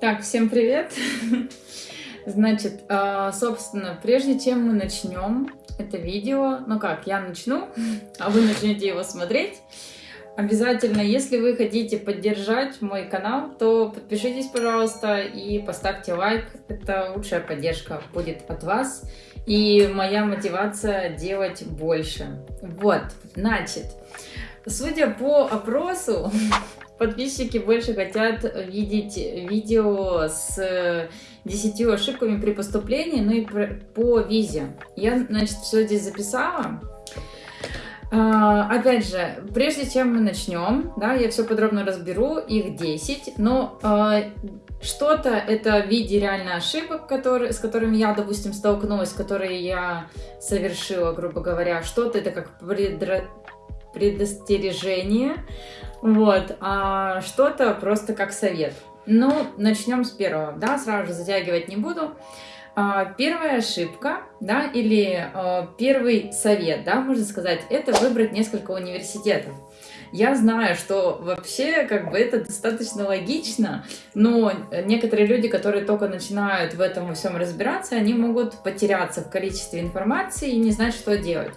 Так, всем привет! Значит, а, собственно, прежде чем мы начнем это видео, ну как, я начну, а вы начнете его смотреть, обязательно, если вы хотите поддержать мой канал, то подпишитесь, пожалуйста, и поставьте лайк. Это лучшая поддержка будет от вас и моя мотивация делать больше. Вот, значит, судя по опросу, подписчики больше хотят видеть видео с 10 ошибками при поступлении, ну и по визе. Я, значит, все здесь записала. А, опять же, прежде чем мы начнем, да, я все подробно разберу, их 10, но а, что-то это в виде реально ошибок, которые, с которыми я, допустим, столкнулась, которые я совершила, грубо говоря, что-то это как предра... предостережение, вот, а что-то просто как совет. Ну, начнем с первого, да, сразу же затягивать не буду. А, первая ошибка, да, или а, первый совет, да, можно сказать, это выбрать несколько университетов. Я знаю, что вообще как бы это достаточно логично, но некоторые люди, которые только начинают в этом всем разбираться, они могут потеряться в количестве информации и не знать, что делать.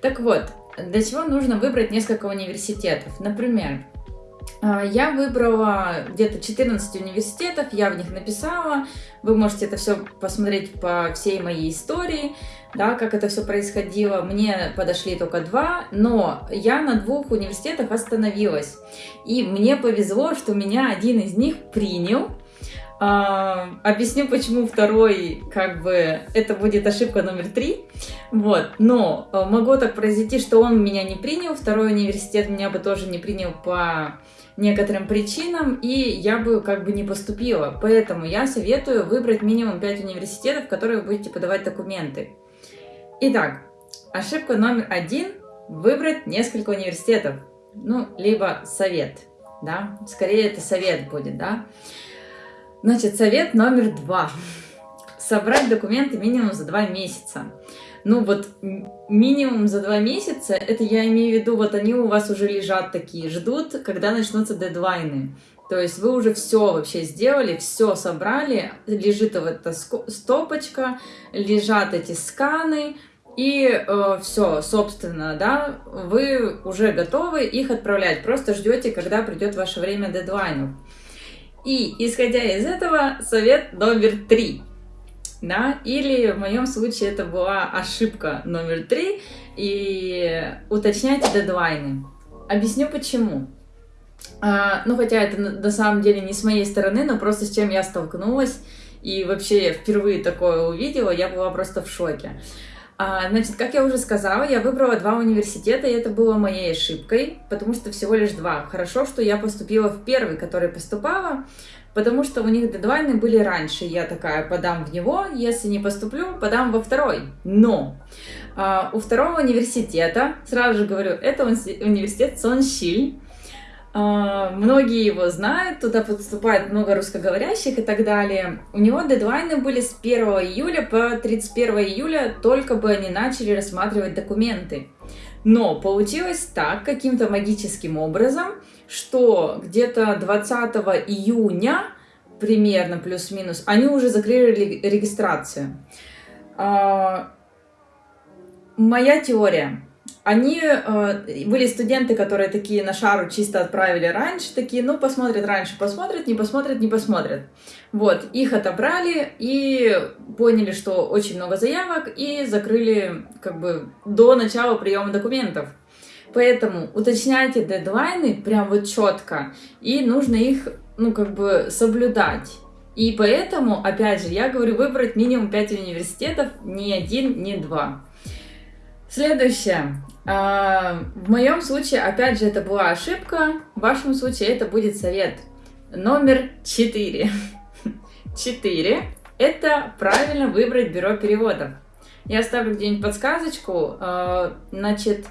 Так вот, для чего нужно выбрать несколько университетов? Например, а, я выбрала где-то 14 университетов, я в них написала. Вы можете это все посмотреть по всей моей истории, да, как это все происходило. Мне подошли только два, но я на двух университетах остановилась. И мне повезло, что меня один из них принял. Uh, объясню, почему второй, как бы, это будет ошибка номер три. Вот, но uh, могло так произойти, что он меня не принял, второй университет меня бы тоже не принял по некоторым причинам, и я бы как бы не поступила. Поэтому я советую выбрать минимум 5 университетов, в которые вы будете подавать документы. Итак, ошибка номер один – выбрать несколько университетов. Ну, либо совет, да, скорее это совет будет, да. Значит, совет номер два – собрать документы минимум за два месяца ну вот минимум за два месяца, это я имею в виду, вот они у вас уже лежат такие, ждут, когда начнутся дедлайны. То есть вы уже все вообще сделали, все собрали, лежит вот эта стопочка, лежат эти сканы, и э, все, собственно, да, вы уже готовы их отправлять, просто ждете, когда придет ваше время дедлайнов. И исходя из этого, совет номер три да, или в моем случае это была ошибка номер три, и уточняйте дедлайны. Объясню почему. А, ну, хотя это на самом деле не с моей стороны, но просто с чем я столкнулась, и вообще впервые такое увидела, я была просто в шоке. А, значит, как я уже сказала, я выбрала два университета, и это было моей ошибкой, потому что всего лишь два. Хорошо, что я поступила в первый, который поступала, потому что у них дедлайны были раньше. Я такая, подам в него, если не поступлю, подам во второй. Но а, у второго университета, сразу же говорю, это университет Сонщиль, а, многие его знают, туда поступает много русскоговорящих и так далее. У него дедлайны были с 1 июля по 31 июля, только бы они начали рассматривать документы. Но получилось так, каким-то магическим образом, что где-то 20 июня, примерно плюс-минус, они уже закрыли регистрацию. А, моя теория. Они э, были студенты, которые такие на шару чисто отправили раньше, такие, ну, посмотрят раньше, посмотрят, не посмотрят, не посмотрят. Вот, их отобрали и поняли, что очень много заявок, и закрыли, как бы, до начала приема документов. Поэтому уточняйте дедлайны прям вот четко, и нужно их, ну, как бы соблюдать. И поэтому, опять же, я говорю выбрать минимум 5 университетов, не один, не два. Следующее. А, в моем случае, опять же, это была ошибка, в вашем случае это будет совет номер 4. 4. Это правильно выбрать бюро переводов. Я оставлю где-нибудь подсказочку. А, значит,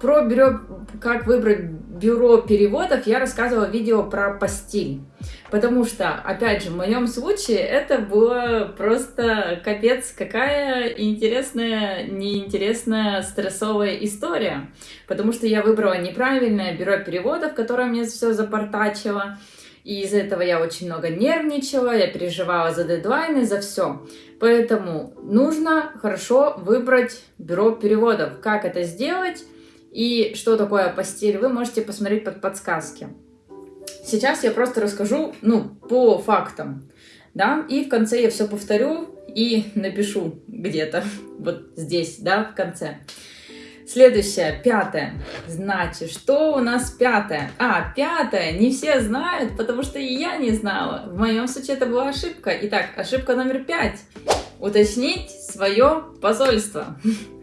про бюро, как выбрать бюро переводов я рассказывала видео про постиль. Потому что, опять же, в моем случае это было просто капец, какая интересная, неинтересная, стрессовая история. Потому что я выбрала неправильное бюро переводов, которое мне все запортачило. И из-за этого я очень много нервничала, я переживала за дедлайны, за все. Поэтому нужно хорошо выбрать бюро переводов. Как это сделать и что такое апостиль, вы можете посмотреть под подсказки. Сейчас я просто расскажу, ну, по фактам, да, и в конце я все повторю и напишу где-то, вот здесь, да, в конце. Следующее, пятое. Значит, что у нас пятое? А, пятое, не все знают, потому что и я не знала. В моем случае это была ошибка. Итак, ошибка номер пять. Уточнить свое посольство.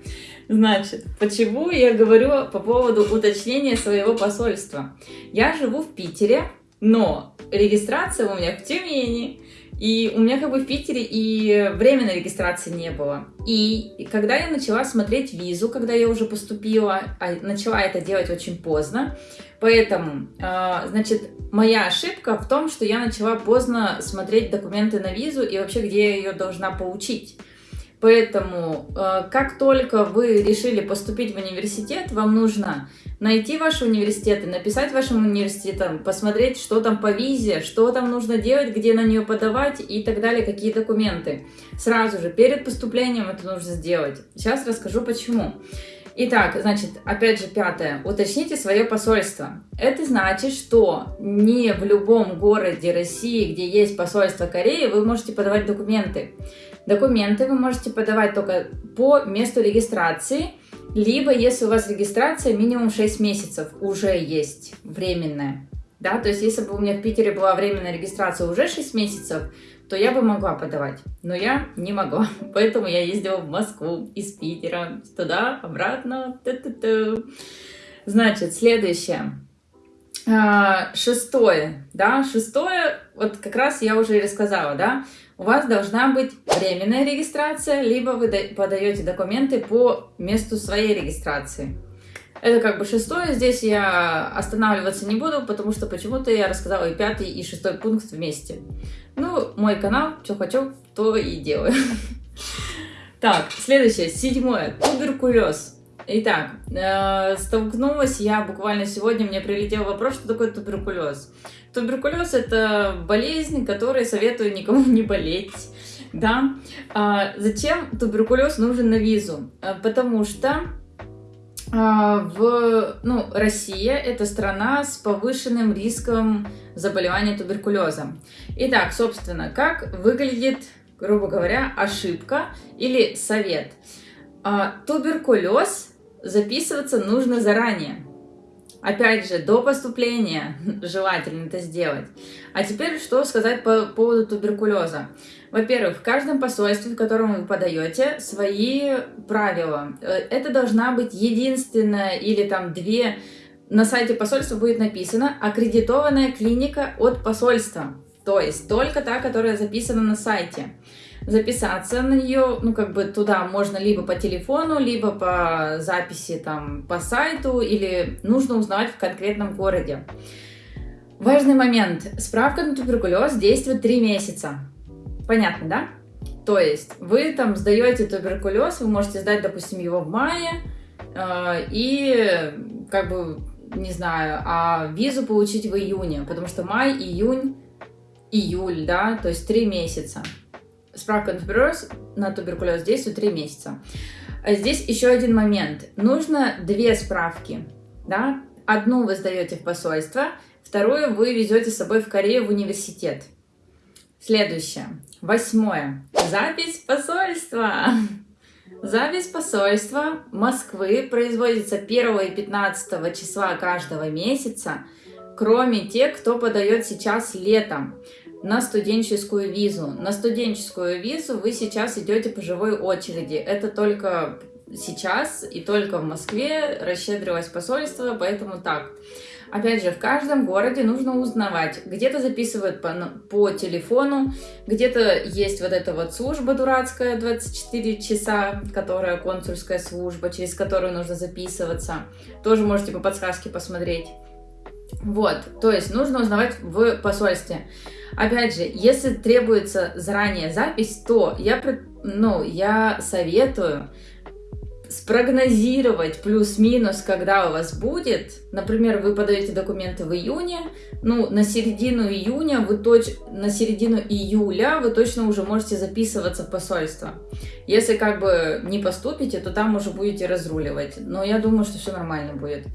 Значит, почему я говорю по поводу уточнения своего посольства? Я живу в Питере, но регистрация у меня в Тюмени. И у меня как бы в Питере и временной регистрации не было. И когда я начала смотреть визу, когда я уже поступила, а начала это делать очень поздно, поэтому, а, значит, моя ошибка в том, что я начала поздно смотреть документы на визу и вообще, где я ее должна получить. Поэтому, э, как только вы решили поступить в университет, вам нужно найти ваши университеты, написать вашим университетам, посмотреть, что там по визе, что там нужно делать, где на нее подавать и так далее, какие документы. Сразу же, перед поступлением это нужно сделать. Сейчас расскажу почему. Итак, значит, опять же, пятое. Уточните свое посольство. Это значит, что не в любом городе России, где есть посольство Кореи, вы можете подавать документы. Документы вы можете подавать только по месту регистрации, либо если у вас регистрация минимум 6 месяцев уже есть временная. Да, то есть если бы у меня в Питере была временная регистрация уже 6 месяцев, то я бы могла подавать, но я не могла, поэтому я ездила в Москву из Питера, туда, обратно. Значит, следующее. А, шестое, да, шестое, вот как раз я уже и рассказала, да, у вас должна быть временная регистрация, либо вы подаете документы по месту своей регистрации. Это как бы шестое, здесь я останавливаться не буду, потому что почему-то я рассказала и пятый, и шестой пункт вместе. Ну, мой канал, что хочу, то и делаю. Так, следующее, седьмое, туберкулез. Итак, э, столкнулась я буквально сегодня, мне прилетел вопрос, что такое туберкулез. Туберкулез – это болезнь, которой советую никому не болеть. Да? А зачем туберкулез нужен на визу? А, потому что а, в, ну, Россия – это страна с повышенным риском заболевания туберкулезом. Итак, собственно, как выглядит, грубо говоря, ошибка или совет? Туберкулез записываться нужно заранее. Опять же, до поступления желательно это сделать. А теперь что сказать по поводу туберкулеза? Во-первых, в каждом посольстве, в котором вы подаете, свои правила. Э, это должна быть единственная или там две на сайте посольства будет написано «Аккредитованная клиника от посольства». То есть только та, которая записана на сайте записаться на нее, ну, как бы туда можно либо по телефону, либо по записи там по сайту, или нужно узнавать в конкретном городе. Важный момент. Справка на туберкулез действует 3 месяца. Понятно, да? То есть вы там сдаете туберкулез, вы можете сдать, допустим, его в мае, э, и как бы, не знаю, а визу получить в июне, потому что май, июнь, июль, да, то есть 3 месяца справка на туберкулез, на туберкулез действует 3 месяца. А здесь еще один момент. Нужно две справки. Да? Одну вы сдаете в посольство, вторую вы везете с собой в Корею в университет. Следующее. Восьмое. Запись посольства. Запись посольства Москвы производится 1 и 15 числа каждого месяца, кроме тех, кто подает сейчас летом на студенческую визу. На студенческую визу вы сейчас идете по живой очереди. Это только сейчас и только в Москве расщедрилось посольство, поэтому так. Опять же, в каждом городе нужно узнавать. Где-то записывают по, по телефону, где-то есть вот эта вот служба дурацкая 24 часа, которая консульская служба, через которую нужно записываться. Тоже можете по подсказке посмотреть. Вот, то есть нужно узнавать в посольстве. Опять же, если требуется заранее запись, то я, ну, я советую спрогнозировать плюс-минус, когда у вас будет. Например, вы подаете документы в июне, ну, на середину июня вы точ... на середину июля вы точно уже можете записываться в посольство. Если как бы не поступите, то там уже будете разруливать. Но я думаю, что все нормально будет.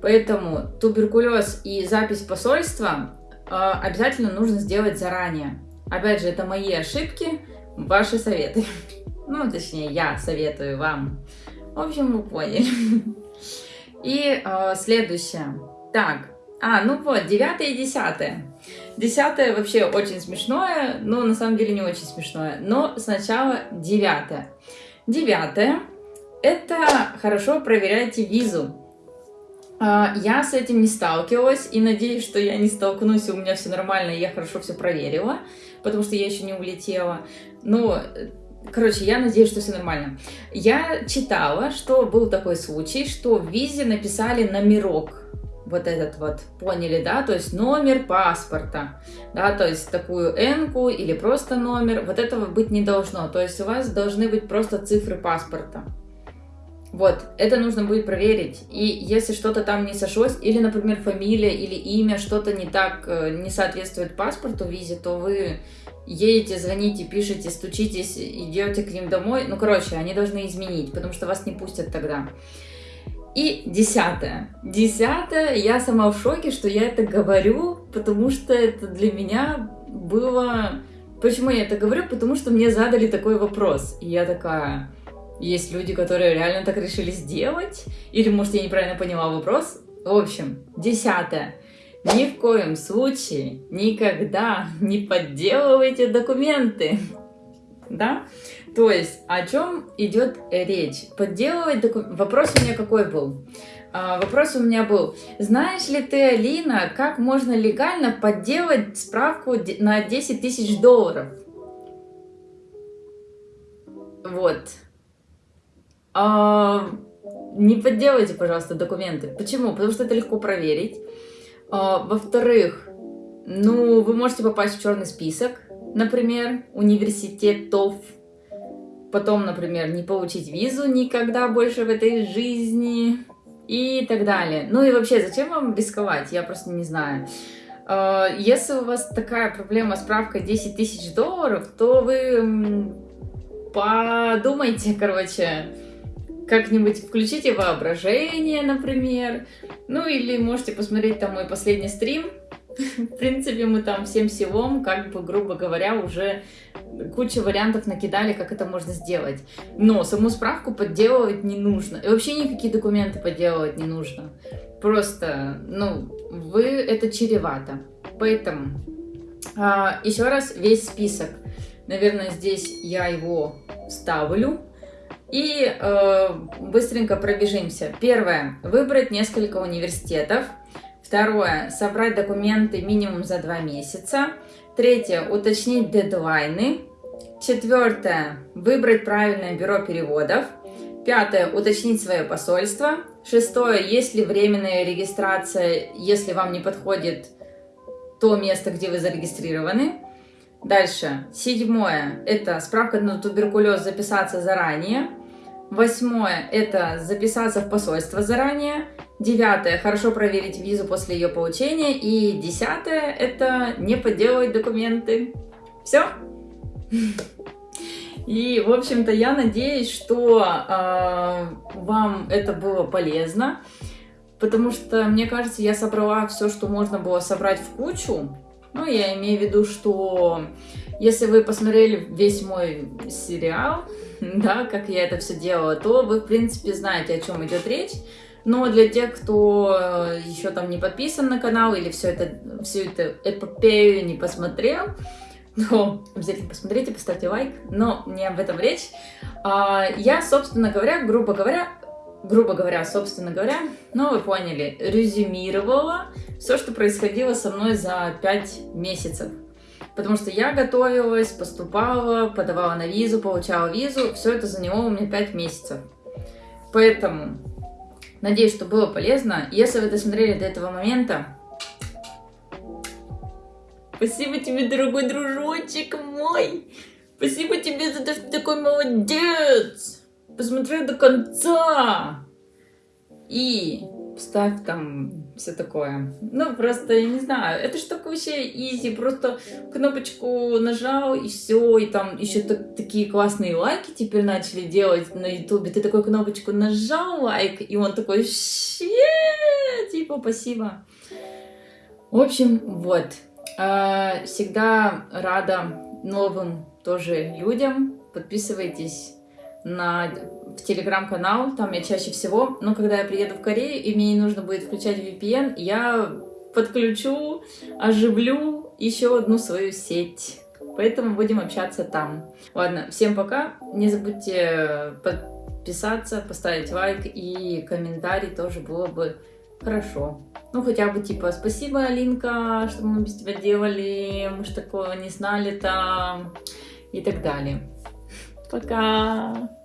Поэтому туберкулез и запись посольства обязательно нужно сделать заранее. Опять же, это мои ошибки, ваши советы. Ну, точнее, я советую вам. В общем, вы поняли. И э, следующее. Так, а, ну вот, девятое и десятое. Десятое вообще очень смешное, но на самом деле не очень смешное. Но сначала девятое. Девятое – это хорошо проверяйте визу. А, я с этим не сталкивалась и надеюсь, что я не столкнусь, и у меня все нормально, и я хорошо все проверила, потому что я еще не улетела. Но Короче, я надеюсь, что все нормально. Я читала, что был такой случай, что в визе написали номерок. Вот этот вот, поняли, да? То есть номер паспорта, да, то есть такую энку или просто номер. Вот этого быть не должно. То есть у вас должны быть просто цифры паспорта. Вот, это нужно будет проверить. И если что-то там не сошлось, или, например, фамилия или имя, что-то не так, э, не соответствует паспорту визе, то вы едете, звоните, пишете, стучитесь, идете к ним домой. Ну, короче, они должны изменить, потому что вас не пустят тогда. И десятое. Десятое, я сама в шоке, что я это говорю, потому что это для меня было... Почему я это говорю? Потому что мне задали такой вопрос. И я такая, есть люди, которые реально так решили сделать? Или, может, я неправильно поняла вопрос? В общем, десятое. Ни в коем случае никогда не подделывайте документы. Да? То есть, о чем идет речь? Подделывать документы... Вопрос у меня какой был? А, вопрос у меня был, знаешь ли ты, Алина, как можно легально подделать справку на 10 тысяч долларов? Вот. А, не подделывайте, пожалуйста, документы. Почему? Потому что это легко проверить. А, во-вторых, ну, вы можете попасть в черный список, например, университетов. Потом, например, не получить визу никогда больше в этой жизни и так далее. Ну и вообще, зачем вам рисковать? Я просто не знаю. А, если у вас такая проблема с справкой 10 тысяч долларов, то вы подумайте, короче, как-нибудь включите воображение, например. Ну или можете посмотреть там мой последний стрим. В принципе, мы там всем силом, как бы, грубо говоря, уже кучу вариантов накидали, как это можно сделать. Но саму справку подделывать не нужно. И вообще никакие документы подделывать не нужно. Просто, ну, вы это чревато. Поэтому а, еще раз весь список. Наверное, здесь я его ставлю. И э, быстренько пробежимся. Первое. Выбрать несколько университетов. Второе. Собрать документы минимум за два месяца. Третье. Уточнить дедлайны. Четвертое. Выбрать правильное бюро переводов. Пятое. Уточнить свое посольство. Шестое. Есть ли временная регистрация, если вам не подходит то место, где вы зарегистрированы. Дальше. Седьмое. Это справка на туберкулез записаться заранее. Восьмое – это записаться в посольство заранее. Девятое – хорошо проверить визу после ее получения. И десятое – это не подделывать документы. Все? И, в общем-то, я надеюсь, что э, вам это было полезно, потому что, мне кажется, я собрала все, что можно было собрать в кучу. Ну, я имею в виду, что если вы посмотрели весь мой сериал, да, как я это все делала, то вы, в принципе, знаете, о чем идет речь. Но для тех, кто э, еще там не подписан на канал или все это, всю эту эпопею не посмотрел, то обязательно посмотрите, поставьте лайк, но не об этом речь. А, я, собственно говоря, грубо говоря, грубо говоря, собственно говоря, ну вы поняли, резюмировала все, что происходило со мной за 5 месяцев. Потому что я готовилась, поступала, подавала на визу, получала визу. Все это заняло у меня 5 месяцев. Поэтому надеюсь, что было полезно. Если вы досмотрели до этого момента, спасибо тебе, дорогой дружочек мой. Спасибо тебе за то, что ты такой молодец. посмотри до конца. И ставь там все такое. Ну, просто, я не знаю, это же такое вообще изи, просто кнопочку нажал и все, и там еще так, такие классные лайки теперь начали делать на ютубе. Ты такую кнопочку нажал лайк, и он такой, типа, спасибо. В общем, вот. А, всегда рада новым тоже людям. Подписывайтесь на, телеграм-канал, там я чаще всего, но когда я приеду в Корею и мне не нужно будет включать VPN, я подключу, оживлю еще одну свою сеть. Поэтому будем общаться там. Ладно, всем пока. Не забудьте подписаться, поставить лайк и комментарий тоже было бы хорошо. Ну, хотя бы типа, спасибо, Алинка, что мы без тебя делали, мы ж такого не знали там и так далее. Пока!